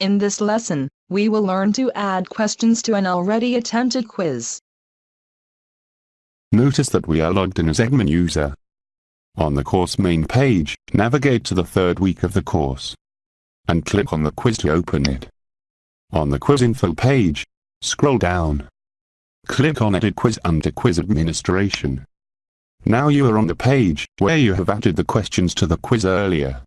In this lesson, we will learn to add questions to an already attempted quiz. Notice that we are logged in as admin user. On the course main page, navigate to the third week of the course. And click on the quiz to open it. On the quiz info page, scroll down. Click on Edit Quiz under Quiz Administration. Now you are on the page where you have added the questions to the quiz earlier.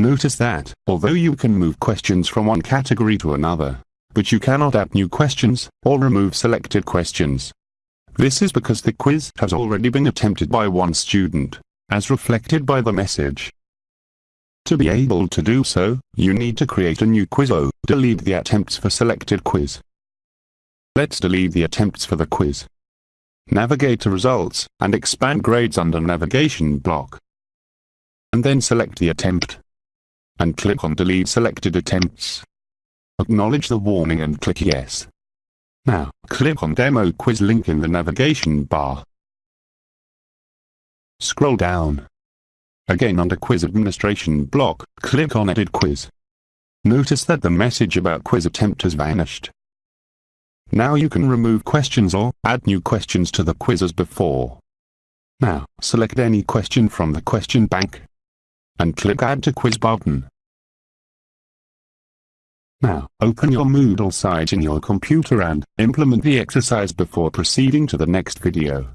Notice that, although you can move questions from one category to another, but you cannot add new questions, or remove selected questions. This is because the quiz has already been attempted by one student, as reflected by the message. To be able to do so, you need to create a new quiz or delete the attempts for selected quiz. Let's delete the attempts for the quiz. Navigate to Results, and expand Grades under Navigation block. And then select the attempt and click on Delete Selected Attempts. Acknowledge the warning and click Yes. Now, click on Demo Quiz link in the navigation bar. Scroll down. Again under Quiz Administration block, click on Edit Quiz. Notice that the message about quiz attempt has vanished. Now you can remove questions or add new questions to the quiz as before. Now, select any question from the question bank and click Add to Quiz button. Now, open your Moodle site in your computer and implement the exercise before proceeding to the next video.